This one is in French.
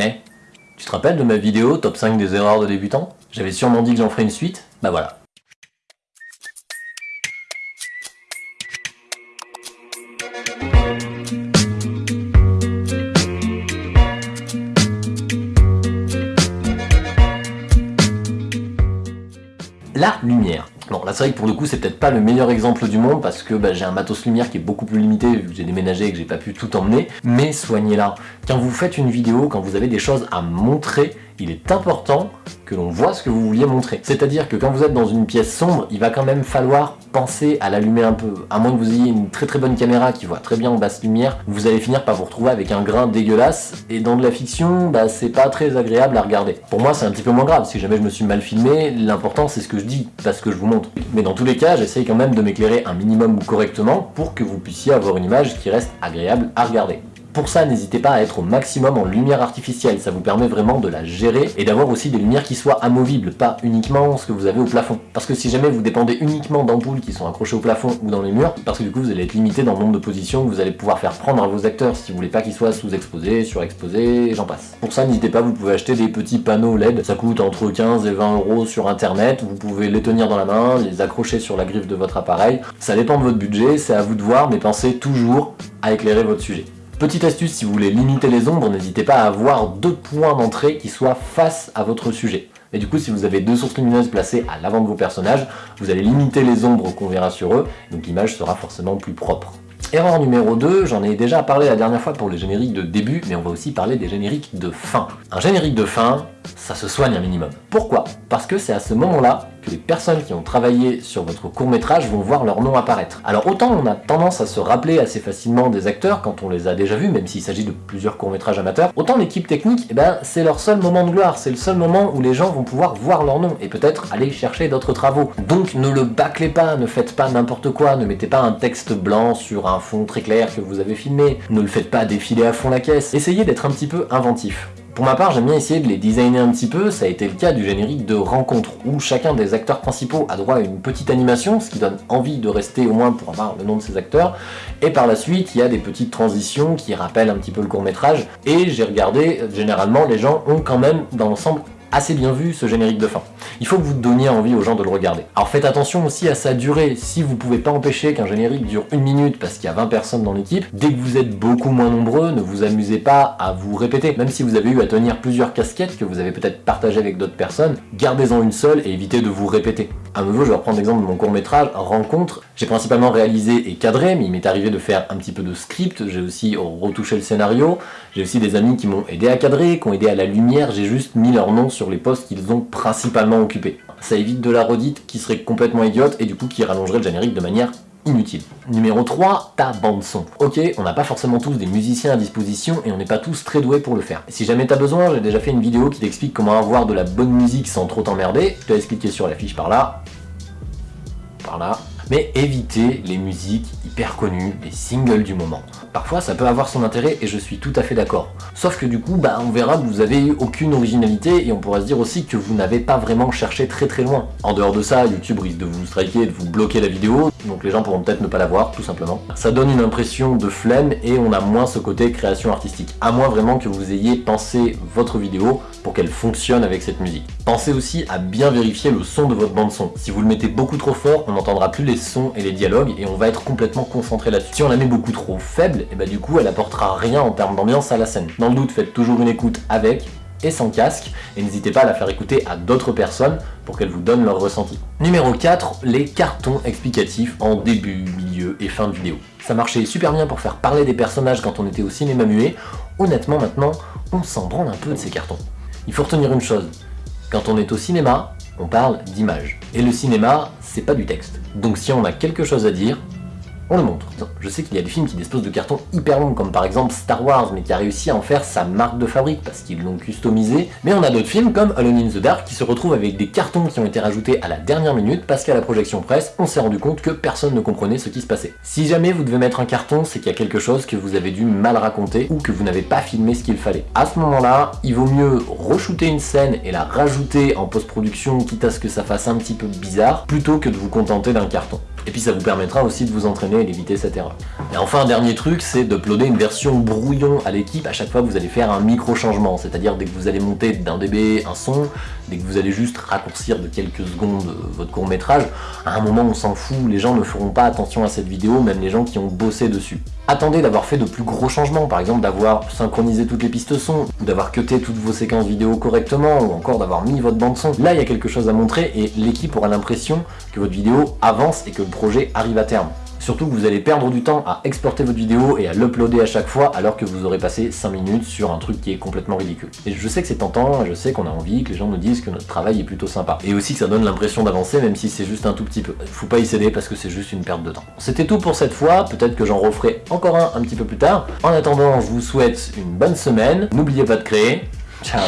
Eh, tu te rappelles de ma vidéo top 5 des erreurs de débutants? J'avais sûrement dit que j'en ferais une suite, bah voilà. La lumière. Bon, là c'est vrai que pour le coup c'est peut-être pas le meilleur exemple du monde parce que bah, j'ai un matos lumière qui est beaucoup plus limité vu que j'ai déménagé et que j'ai pas pu tout emmener, mais soignez-la. Quand vous faites une vidéo, quand vous avez des choses à montrer, il est important que l'on voit ce que vous vouliez montrer. C'est-à-dire que quand vous êtes dans une pièce sombre, il va quand même falloir penser à l'allumer un peu. À moins que vous ayez une très très bonne caméra qui voit très bien en basse lumière, vous allez finir par vous retrouver avec un grain dégueulasse, et dans de la fiction, bah, c'est pas très agréable à regarder. Pour moi, c'est un petit peu moins grave. Si jamais je me suis mal filmé, l'important c'est ce que je dis, pas ce que je vous montre. Mais dans tous les cas, j'essaye quand même de m'éclairer un minimum correctement pour que vous puissiez avoir une image qui reste agréable à regarder. Pour ça, n'hésitez pas à être au maximum en lumière artificielle, ça vous permet vraiment de la gérer et d'avoir aussi des lumières qui soient amovibles, pas uniquement ce que vous avez au plafond. Parce que si jamais vous dépendez uniquement d'ampoules qui sont accrochées au plafond ou dans les murs, parce que du coup vous allez être limité dans le nombre de positions que vous allez pouvoir faire prendre à vos acteurs si vous voulez pas qu'ils soient sous-exposés, surexposés, j'en passe. Pour ça, n'hésitez pas, vous pouvez acheter des petits panneaux LED, ça coûte entre 15 et 20 euros sur internet, vous pouvez les tenir dans la main, les accrocher sur la griffe de votre appareil, ça dépend de votre budget, c'est à vous de voir, mais pensez toujours à éclairer votre sujet. Petite astuce, si vous voulez limiter les ombres, n'hésitez pas à avoir deux points d'entrée qui soient face à votre sujet. Et du coup, si vous avez deux sources lumineuses placées à l'avant de vos personnages, vous allez limiter les ombres qu'on verra sur eux, donc l'image sera forcément plus propre. Erreur numéro 2, j'en ai déjà parlé la dernière fois pour les génériques de début, mais on va aussi parler des génériques de fin. Un générique de fin, ça se soigne un minimum. Pourquoi? Parce que c'est à ce moment-là que les personnes qui ont travaillé sur votre court-métrage vont voir leur nom apparaître. Alors autant on a tendance à se rappeler assez facilement des acteurs quand on les a déjà vus, même s'il s'agit de plusieurs courts-métrages amateurs, autant l'équipe technique, eh ben, c'est leur seul moment de gloire, c'est le seul moment où les gens vont pouvoir voir leur nom et peut-être aller chercher d'autres travaux. Donc ne le bâclez pas, ne faites pas n'importe quoi, ne mettez pas un texte blanc sur un fond très clair que vous avez filmé, ne le faites pas défiler à fond la caisse, essayez d'être un petit peu inventif. Pour ma part, j'aime bien essayer de les designer un petit peu, ça a été le cas du générique de Rencontre, où chacun des acteurs principaux a droit à une petite animation, ce qui donne envie de rester au moins pour avoir le nom de ses acteurs, et par la suite, il y a des petites transitions qui rappellent un petit peu le court-métrage, et j'ai regardé, généralement, les gens ont quand même, dans l'ensemble, assez bien vu ce générique de fin. Il faut que vous donniez envie aux gens de le regarder. Alors faites attention aussi à sa durée, si vous pouvez pas empêcher qu'un générique dure une minute parce qu'il y a 20 personnes dans l'équipe, dès que vous êtes beaucoup moins nombreux, ne vous amusez pas à vous répéter. Même si vous avez eu à tenir plusieurs casquettes que vous avez peut-être partagées avec d'autres personnes, gardez-en une seule et évitez de vous répéter. À nouveau, je vais reprendre l'exemple de mon court-métrage, Rencontre. J'ai principalement réalisé et cadré, mais il m'est arrivé de faire un petit peu de script, j'ai aussi retouché le scénario, j'ai aussi des amis qui m'ont aidé à cadrer, qui ont aidé à la lumière, j'ai juste mis leur nom sur les postes qu'ils ont principalement occupés. Ça évite de la redite qui serait complètement idiote et du coup qui rallongerait le générique de manière inutile. Numéro 3, ta bande son. Ok, on n'a pas forcément tous des musiciens à disposition et on n'est pas tous très doués pour le faire. Si jamais t'as besoin, j'ai déjà fait une vidéo qui t'explique comment avoir de la bonne musique sans trop t'emmerder. Je te laisse cliquer sur la fiche par là. Par là mais évitez les musiques hyper connues, les singles du moment. Parfois ça peut avoir son intérêt et je suis tout à fait d'accord. Sauf que du coup, bah, on verra que vous avez eu aucune originalité et on pourrait se dire aussi que vous n'avez pas vraiment cherché très très loin. En dehors de ça, YouTube risque de vous striker, de vous bloquer la vidéo, donc les gens pourront peut-être ne pas la voir, tout simplement. Ça donne une impression de flemme et on a moins ce côté création artistique. À moins vraiment que vous ayez pensé votre vidéo pour qu'elle fonctionne avec cette musique. Pensez aussi à bien vérifier le son de votre bande son. Si vous le mettez beaucoup trop fort, on n'entendra plus les sons et les dialogues et on va être complètement concentré là-dessus. Si on la met beaucoup trop faible, et eh bah ben, du coup elle apportera rien en termes d'ambiance à la scène. Dans le doute, faites toujours une écoute avec et sans casque, et n'hésitez pas à la faire écouter à d'autres personnes pour qu'elles vous donnent leur ressenti. Numéro 4, les cartons explicatifs en début, milieu et fin de vidéo. Ça marchait super bien pour faire parler des personnages quand on était au cinéma muet, honnêtement maintenant, on s'en branle un peu de ces cartons. Il faut retenir une chose, quand on est au cinéma, on parle d'image. Et le cinéma, c'est pas du texte. Donc si on a quelque chose à dire, on le montre. Je sais qu'il y a des films qui disposent de cartons hyper longs, comme par exemple Star Wars, mais qui a réussi à en faire sa marque de fabrique, parce qu'ils l'ont customisé. Mais on a d'autres films, comme Alone in the Dark, qui se retrouvent avec des cartons qui ont été rajoutés à la dernière minute, parce qu'à la projection presse, on s'est rendu compte que personne ne comprenait ce qui se passait. Si jamais vous devez mettre un carton, c'est qu'il y a quelque chose que vous avez dû mal raconter, ou que vous n'avez pas filmé ce qu'il fallait. À ce moment-là, il vaut mieux re-shooter une scène et la rajouter en post-production, quitte à ce que ça fasse un petit peu bizarre, plutôt que de vous contenter d'un carton. Et puis ça vous permettra aussi de vous entraîner et d'éviter cette erreur. Et enfin, un dernier truc, c'est d'uploader une version brouillon à l'équipe à chaque fois que vous allez faire un micro-changement. C'est-à-dire dès que vous allez monter d'un dB un son, dès que vous allez juste raccourcir de quelques secondes euh, votre court-métrage, à un moment on s'en fout, les gens ne feront pas attention à cette vidéo, même les gens qui ont bossé dessus. Attendez d'avoir fait de plus gros changements, par exemple d'avoir synchronisé toutes les pistes son, ou d'avoir cuté toutes vos séquences vidéo correctement, ou encore d'avoir mis votre bande son. Là, il y a quelque chose à montrer et l'équipe aura l'impression que votre vidéo avance et que le projet arrive à terme. Surtout que vous allez perdre du temps à exporter votre vidéo et à l'uploader à chaque fois alors que vous aurez passé 5 minutes sur un truc qui est complètement ridicule. Et je sais que c'est tentant, je sais qu'on a envie, que les gens nous disent que notre travail est plutôt sympa. Et aussi que ça donne l'impression d'avancer même si c'est juste un tout petit peu. Faut pas y céder parce que c'est juste une perte de temps. C'était tout pour cette fois, peut-être que j'en referai encore un un petit peu plus tard. En attendant, je vous souhaite une bonne semaine, n'oubliez pas de créer. Ciao